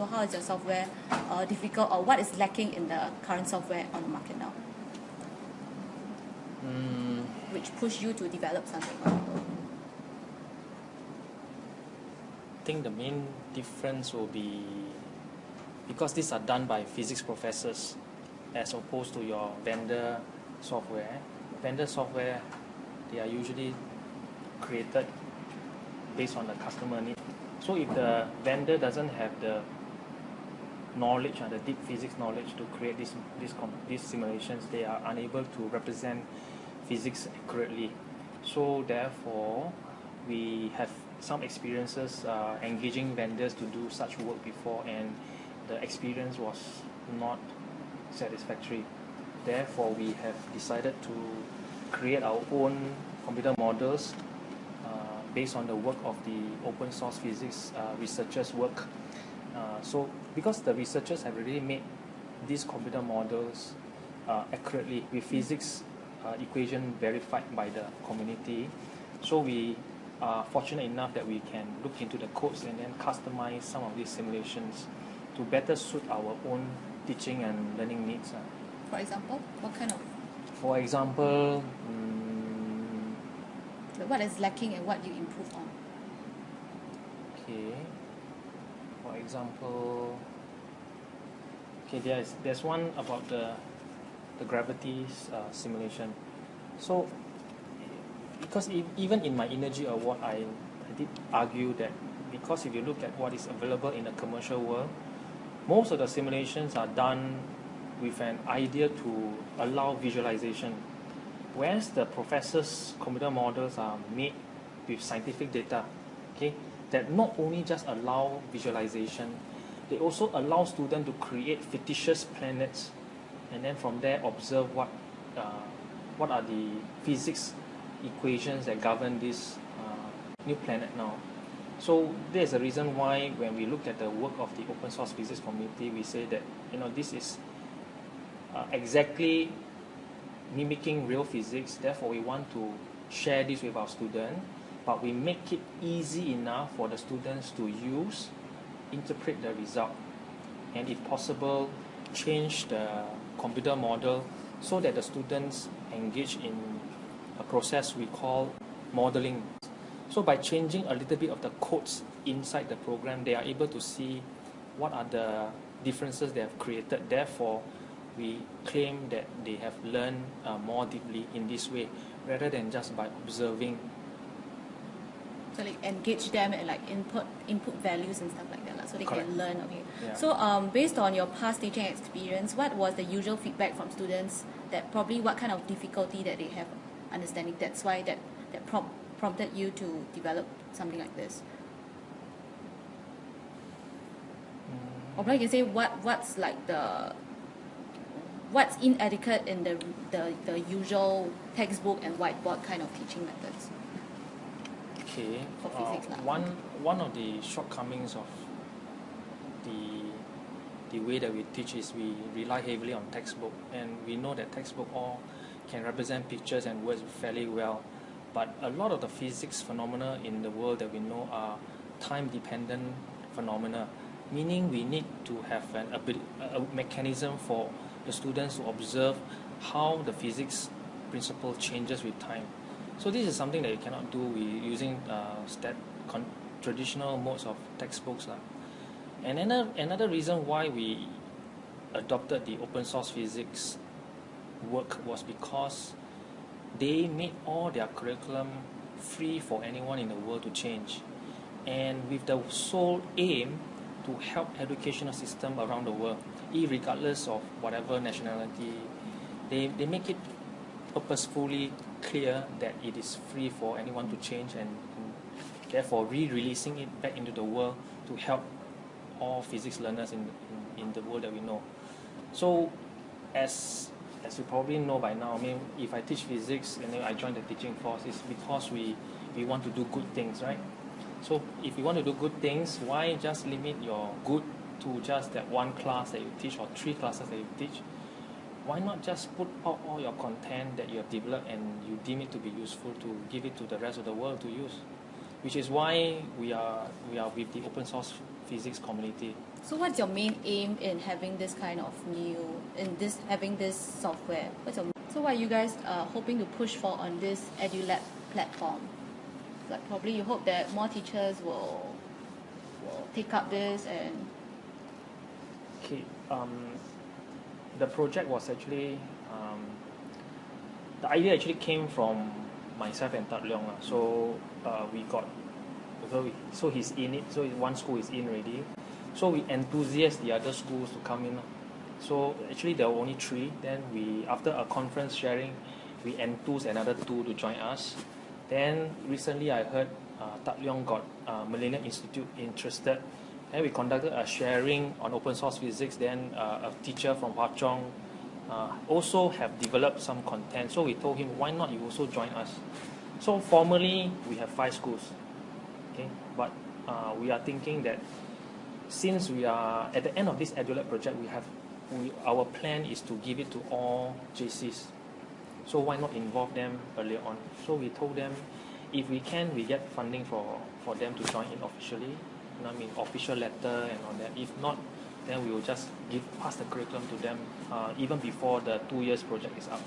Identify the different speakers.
Speaker 1: So how is your software uh, difficult or what is lacking in the current software on the market now?
Speaker 2: Mm,
Speaker 1: Which push you to develop something?
Speaker 2: I think the main difference will be because these are done by physics professors as opposed to your vendor software. Vendor software, they are usually created based on the customer need. So if the vendor doesn't have the knowledge and the deep physics knowledge to create these these, these simulations, they are unable to represent physics accurately. So therefore, we have some experiences uh, engaging vendors to do such work before, and the experience was not satisfactory. Therefore, we have decided to create our own computer models uh, based on the work of the open source physics uh, researchers' work. Uh, so, because the researchers have already made these computer models uh, accurately with physics uh, equation verified by the community, so we are fortunate enough that we can look into the codes and then customize some of these simulations to better suit our own teaching and learning needs. uh.
Speaker 1: For example, what kind of
Speaker 2: For example, mm,
Speaker 1: what is lacking and what you improve on?
Speaker 2: okay. For example, okay, there's there's one about the the gravity uh, simulation. So, because e- even in my Innergy award, I, I did argue that because if you look at what is available in the commercial world, most of the simulations are done with an idea to allow visualization, whereas the professor's computer models are made with scientific data, okay, that not only just allow visualization, they also allow students to create fictitious planets, and then from there observe what uh, what are the physics equations that govern this uh, new planet now. So there's a reason why when we look at the work of the open source physics community, we say that you know this is uh, exactly mimicking real physics. Therefore, we want to share this with our students, but we make it easy enough for the students to use, interpret the result, and if possible, change the computer model so that the students engage in a process we call modeling. So by changing a little bit of the codes inside the program, they are able to see what are the differences they have created. Therefore, we claim that they have learned uh, more deeply in this way rather than just by observing.
Speaker 1: So like engage them and like input input values and stuff like that, so they
Speaker 2: Correct.
Speaker 1: can learn. Okay.
Speaker 2: Yeah.
Speaker 1: So um, based on your past teaching experience, what was the usual feedback from students? That probably what kind of difficulty that they have understanding. That's why that that prompt prompted you to develop something like this. Or probably you can say what what's like the what's inadequate in the the, the usual textbook and whiteboard kind of teaching methods.
Speaker 2: Okay.
Speaker 1: For
Speaker 2: uh,
Speaker 1: physics
Speaker 2: one one of the shortcomings of the the way that we teach is we rely heavily on textbook, and we know that textbook all can represent pictures and words fairly well, but a lot of the physics phenomena in the world that we know are time dependent phenomena, meaning we need to have an a a mechanism for the students to observe how the physics principle changes with time. So this is something that you cannot do with using uh, stat con- traditional modes of textbooks. lah. And another, another reason why we adopted the open source physics work was because they made all their curriculum free for anyone in the world to change. And with the sole aim to help educational system around the world, regardless of whatever nationality, they, they make it purposefully clear that it is free for anyone to change and, therefore re-releasing it back into the world to help all physics learners in, in, in the world that we know. So as as you probably know by now, I mean if I teach physics and then I join the teaching force it's because we, we want to do good things, right? So if you want to do good things, why just limit your good to just that one class that you teach or three classes that you teach? Why not just put out all your content that you have developed and you deem it to be useful to give it to the rest of the world to use which is why we are we are with the open source physics community
Speaker 1: So what's your main aim in having this kind of new in this having this software? What's your so what are you guys uh, hoping to push for on this EduLab platform? Like probably you hope that more teachers will will take up this and
Speaker 2: Okay, um, the project was actually um, the idea actually came from myself and Tat Leong. So uh, we got so we, so he's in it. So one school is in already. So we enthusiast the other schools to come in. So actually there were only three. Then we after a conference sharing, we enthused another two to join us. Then recently I heard uh, Tat Leong got uh, Millennium Institute interested. Then we conducted a sharing on open source physics. Then uh, a teacher from Hwa Chong uh, also have developed some content. So we told him, why not you also join us? So formally we have five schools. Okay, but uh, we are thinking that since we are at the end of this EduLab project, we have we, our plan is to give it to all JCs. So why not involve them earlier on? So we told them, if we can, we get funding for, for them to join in officially. I mean, official letter and all that. If not, then we will just give pass the curriculum to them uh, even before the two years project is up.